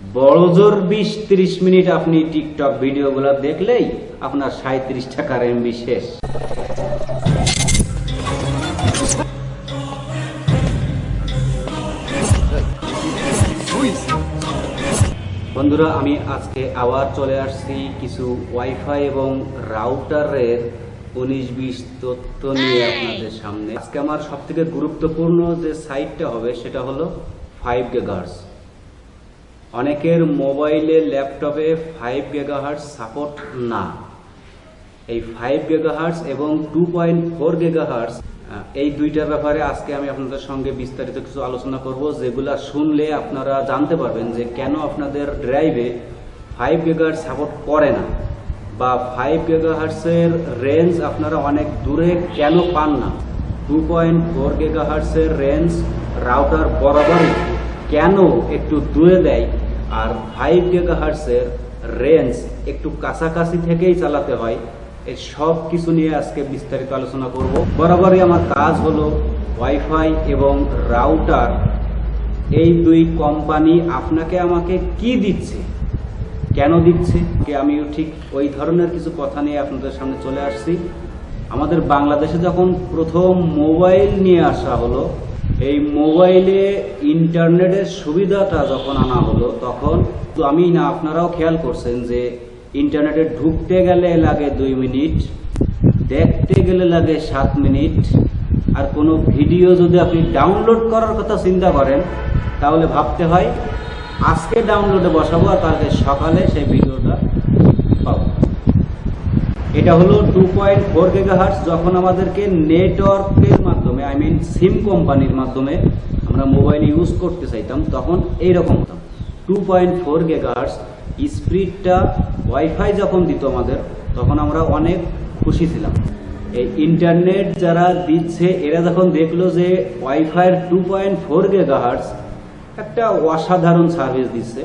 বড় জোর বিশ তিরিশ মিনিট আপনি টিকটক ভিডিওগুলো দেখলেই আপনার সাঁত্রিশ টাকার এমবি শেষ। বন্ধুরা আমি আজকে আবার চলে আসছি কিছু ওয়াইফাই এবং রাউটারের উনিশ বিশ তথ্য নিয়ে আপনাদের সামনে। আজকে আমার সব থেকে গুরুত্বপূর্ণ যে সাইটটা হবে সেটা হলো ফাইভ গেগার্স অনেকের মোবাইলে, ল্যাপটপে ফাইভ গেগাহার্স সাপোর্ট না। এই ফাইভ গেগাহার্স এবং টু পয়েন্ট ফোর গেগাহার্স এই দুইটার ব্যাপারে আজকে আমি আপনাদের সঙ্গে বিস্তারিত কিছু আলোচনা করব, যেগুলা শুনলে আপনারা জানতে পারবেন যে কেন আপনাদের ড্রাইভে ফাইভ গেগাহার্স সাপোর্ট করে না, বা ফাইভ গেগাহার্সের রেঞ্জ আপনারা অনেক দূরে কেন পান না। টু পয়েন্ট ফোর গেগাহার্সের রেঞ্জ রাউটার বরাবরই কেন একটু দূরে দেয় আর ফাইভ গেগাহার্সের রেঞ্জ একটু কাছাকাছি থেকেই চালাতে হয়, এই সব কিছু নিয়ে আজকে বিস্তারিত আলোচনা করব। বরাবরই আমার কাজ হলো ওয়াইফাই এবং রাউটার এই দুই কোম্পানি আপনাকে আমাকে কি দিচ্ছে? কেন দিচ্ছে? আমিও ঠিক ওই ধরনের কিছু কথা নিয়ে আপনাদের সামনে চলে আসছি। আমাদের বাংলাদেশে যখন প্রথম মোবাইল নিয়ে আসা হলো এই মোবাইলে ইন্টারনেটের সুবিধাটা যখন আনা হলো, তখন তো আমি না, আপনারাও খেয়াল করছেন যে ইন্টারনেটে ঢুকতে গেলে লাগে দুই মিনিট, দেখতে গেলে লাগে সাত মিনিট, আর কোনো ভিডিও যদি আপনি ডাউনলোড করার কথা চিন্তা করেন, তাহলে ভাবতে হয় আজকে ডাউনলোডে বসাবো আর কালকে সকালে সেই ভিডিওটা এটা হলো টু পয়েন্ট ফোর গেগাহার্স যখন আমাদেরকে নেটওয়ার্কের মাধ্যমে আই মিন সিম কোম্পানির মাধ্যমে আমরা মোবাইল ইউজ করতে চাইতাম, তখন এইরকম হতাম টু পয়েন্ট ফোর গেগাহার্স স্পিডটা ওয়াইফাই যখন দিত আমাদের, তখন আমরা অনেক খুশি ছিলাম। এই ইন্টারনেট যারা দিচ্ছে, এরা যখন দেখল যে ওয়াইফাইয়ের টু পয়েন্ট ফোর গেগাহার্স একটা অসাধারণ সার্ভিস দিচ্ছে,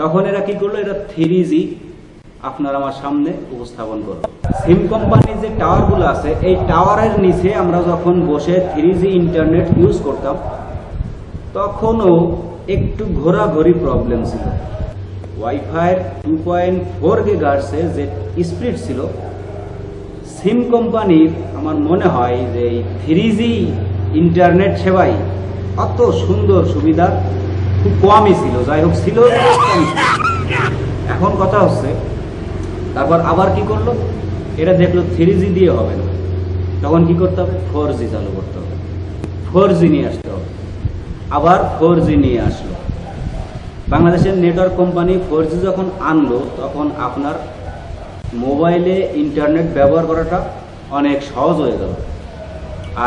তখন এরা কি করল, এরা থ্রি জি আপনার আমার সামনে উপস্থাপন করব সিম কোম্পানির যে টাওয়ারগুলো আছে, এই টাওয়ারের নিচে আমরা যখন বসে থ্রি ইন্টারনেট ইউজ করতাম, তখনও একটু ঘোরাঘুরি প্রবলেম ছিল। ওয়াইফাইয়ের টু পয়েন্ট ফোর গেগার্সে যে স্পিড ছিল, সিম কোম্পানির আমার মনে হয় যে এই থ্রি ইন্টারনেট সেবাই অত সুন্দর সুবিধা খুব কমই ছিল। যাই হোক, ছিল। এখন কথা হচ্ছে তারপর আবার কি করল? এটা দেখল থ্রি জি দিয়ে হবে না। তখন কি করতে হবে? ফোর জি চালু করতে হবে। ফোর জি নিয়ে আসতে হবে। আবার ফোর জি নিয়ে আসলো। বাংলাদেশের নেটওয়ার্ক কোম্পানি ফোর জি যখন আনলো, তখন আপনার মোবাইলে ইন্টারনেট ব্যবহার করাটা অনেক সহজ হয়ে গেল।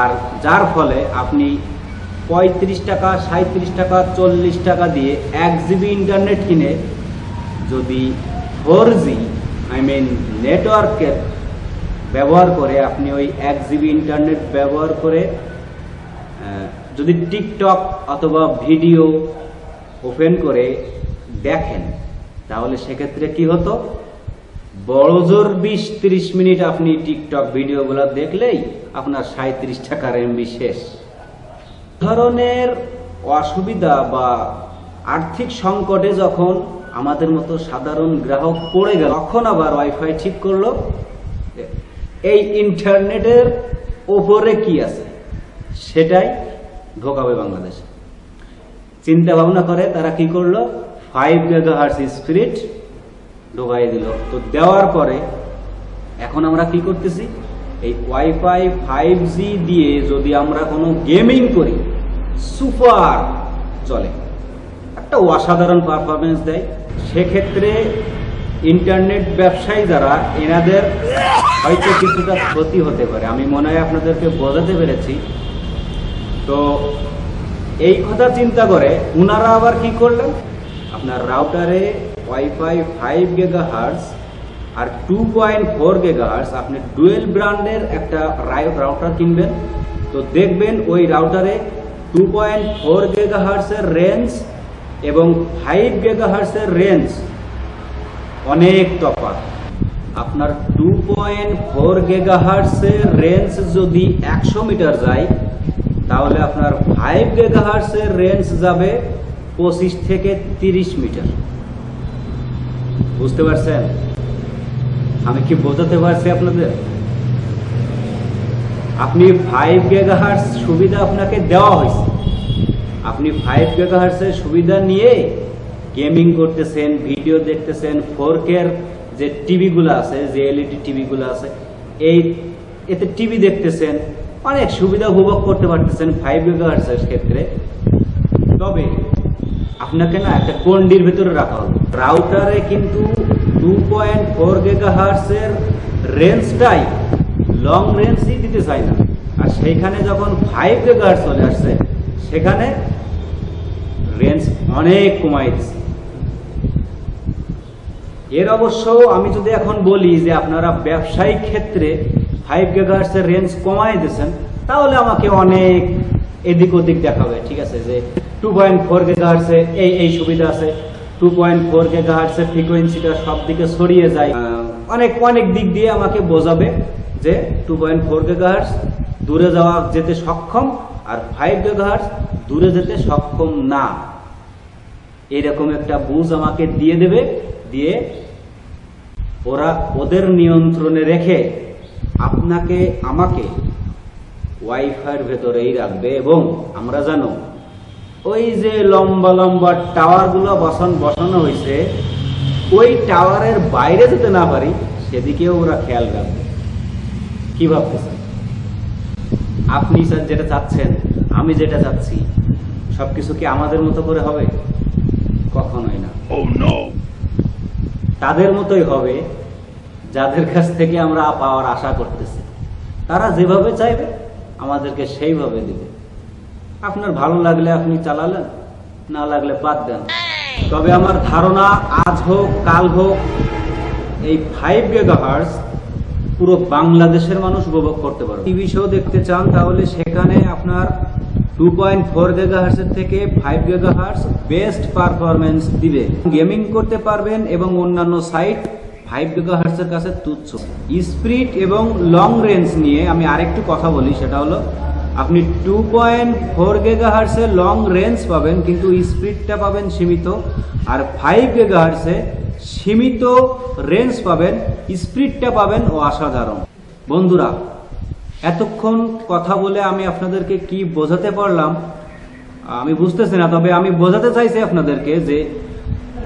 আর যার ফলে আপনি পঁয়ত্রিশ টাকা সাঁত্রিশ টাকা, চল্লিশ টাকা দিয়ে এক জিবি ইন্টারনেট কিনে যদি ফোর জি আই মিন নেটওয়ার্কের ব্যবহার করে আপনি ওই এক জিবি ইন্টারনেট ব্যবহার করে যদি টিকটক অথবা ভিডিও ওপেন করে দেখেন, তাহলে সেক্ষেত্রে কি হতো? বড় জোর বিশ তিরিশ মিনিট আপনি টিকটক ভিডিওগুলো দেখলেই আপনার সাঁত্রিশ টাকার এমবি শেষ। ধরনের অসুবিধা বা আর্থিক সংকটে যখন আমাদের মতো সাধারণ গ্রাহক পড়ে গেল। তখন আবার ওয়াইফাই ঠিক করল এই ইন্টারনেটের ওপরে কি আছে? সেটাই ঢোকাবে বাংলাদেশে। চিন্তা ভাবনা করে তারা কি করল? ফাইভ গেগাহার্স স্পিরিট ঢোকাই দিল। তো দেওয়ার পরে এখন আমরা কি করতেছি? এই ওয়াইফাই ফাইভ জি দিয়ে যদি আমরা কোনো গেমিং করি সুপার চলে। একটা অসাধারণ পারফরমেন্স দেয়। সেক্ষেত্রে ইন্টারনেট ব্যবসায়ী যারা, এনাদের হয়তো কিছুটা ক্ষতি হতে পারে। আমি মনে হয় আপনাদেরকে বোঝাতে পেরেছি। তো এই কথা চিন্তা করে উনারা আবার কি করলেন? আপনার রাউটারে ওয়াইফাই ফাইভ গেগা হার্স আর টু পয়েন্ট ফোর গেগা হার্স আপনি ডুয়েল ব্র্যান্ডের একটা রাউটার কিনবেন। তো দেখবেন ওই রাউটারে টু পয়েন্ট ফোর গেগা হার্সের রেঞ্জ এবং ফাইভ গেগা হার্সের রেঞ্জ অনেক তফাৎ আপনার টু পয়েন্ট ফোর গেগাহার্সের রেঞ্জ যদি একশো মিটার যায়, তাহলে আপনার ফাইভ গেগাহার্সের রেঞ্জ যাবে পঁচিশ থেকে তিরিশ মিটার। বুঝতে পারছেন? আমি কি বোঝাতে পারছি আপনাদের? আপনি ফাইভ গেগাহার্স সুবিধা আপনাকে দেওয়া হয়েছে। আপনি ফাইভ গেগাহার্সের সুবিধা নিয়ে গেমিং করতেছেন ভিডিও দেখতেছেন ফোর কের যে টিভিগুলো আছে, যে এলইডি টিভিগুলো আছে, এই এতে টিভি দেখতেছেন, অনেক সুবিধা উপভোগ করতে পারতেছেন ফাইভ গেগাহার্সের ক্ষেত্রে। তবে আপনাকে না একটা কন্ডির ভিতরে রাখা হবে। রাউটারে কিন্তু টু পয়েন্ট ফোর গেগাহার্সের রেঞ্জটাই লং রেঞ্জই দিতে চায় না। আর সেইখানে যখন ফাইভ গেগাহার্স চলে আসছে, সেখানে রেঞ্জ অনেক কমাই দিচ্ছে এর অবশ্য আমি যদি এখন বলি যে আপনারা ব্যবসায়িক ক্ষেত্রে ফাইভ গেগাহার্সের রেঞ্জ কমাই দিয়েছেন, তাহলে আমাকে অনেক এদিক ওদিক দেখাবে, ঠিক আছে? যে টু পয়েন্ট ফোর গেগাহার্সে এই এই সুবিধা আছে। টু পয়েন্ট ফোর গেগাহার্সের ফ্রিকোয়েন্সিটা সব দিকে ছড়িয়ে যায়। অনেক অনেক দিক দিয়ে আমাকে বোঝাবে যে টু পয়েন্ট ফোর গেগাহার্স দূরে যাওয়া যেতে সক্ষম আর ফাইভ গেগাহার্স দূরে যেতে সক্ষম না। এরকম একটা বুঝ আমাকে দিয়ে দেবে, দিয়ে ওরা ওদের নিয়ন্ত্রণে রেখে আপনাকে, আমাকে ওয়াইফাইয়ের ভেতরেই রাখবে এবং আমরা জানো, ওই যে লম্বা লম্বা টাওয়ারগুলো বসান বসানো হয়েছে ওই টাওয়ারের বাইরে যেতে না পারি, সেদিকেও ওরা খেয়াল রাখবে। কি ভাবতেছেন? আপনি স্যার যেটা চাচ্ছেন আমি যেটা চাচ্ছি সবকিছু কি আমাদের মতো করে হবে? কখনোই না। Oh তাদের মতোই হবে যাদের কাছ থেকে আমরা পাওয়ার আশা করতেছি। তারা যেভাবে চাইবে আমাদেরকে সেইভাবে দিবে। আপনার ভালো লাগলে আপনি চালালেন না লাগলে বাদ দেন। তবে আমার ধারণা আজ হোক কাল হোক এই ফাইভ গেগাহার্স পুরো বাংলাদেশের মানুষ উপভোগ করতে পারবে। টিভি শো দেখতে চান, তাহলে সেখানে আপনার টু পয়েন্ট ফোর গেগাহার্সের থেকে ফাইভ গেগাহার্স বেস্ট পারফরমেন্স দিবে। গেমিং করতে পারবেন এবং অন্যান্য সাইট ফাইভ গেগাহার্সের কাছে তুচ্ছ। স্পিড এবং লং রেঞ্জ নিয়ে আমি আরেকটু কথা বলি, সেটা হলো আপনি টু পয়েন্ট ফোর গেগাহার্সে লং রেঞ্জ পাবেন, কিন্তু স্পিডটা পাবেন সীমিত। আর ফাইভ গেগাহার্সে সীমিত রেঞ্জ পাবেন, স্পিডটা পাবেন ও অসাধারণ। বন্ধুরা, এতক্ষণ কথা বলে আমি আপনাদেরকে কি বোঝাতে পারলাম, আমি বুঝতেছি না, তবে আমি বোঝাতে চাইছি আপনাদেরকে যে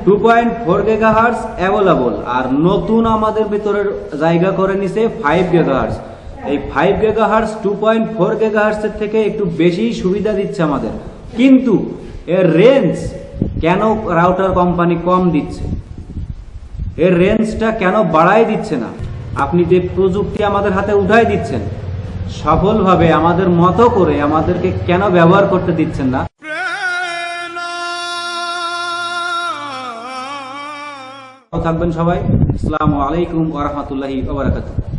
two point four gigahertz available আর নতুন আমাদের ভিতরের জায়গা করে নিছে ফাইভ গেগাহার্স এই five gigahertz two point four গেগাহার্সের থেকে একটু বেশি সুবিধা দিচ্ছে আমাদের। কিন্তু এর রেঞ্জ কেন রাউটার কোম্পানি কম দিচ্ছে? এর রেঞ্জটা কেন বাড়াই দিচ্ছে না? আপনি যে প্রযুক্তি আমাদের হাতে উঠাই দিচ্ছেন, সফলভাবে আমাদের মতো করে আমাদেরকে কেন ব্যবহার করতে দিচ্ছেন না? থাকবেন সবাই। আসসালামু আলাইকুম ওয়া রাহমাতুল্লাহি ওয়া বারাকাতুহু।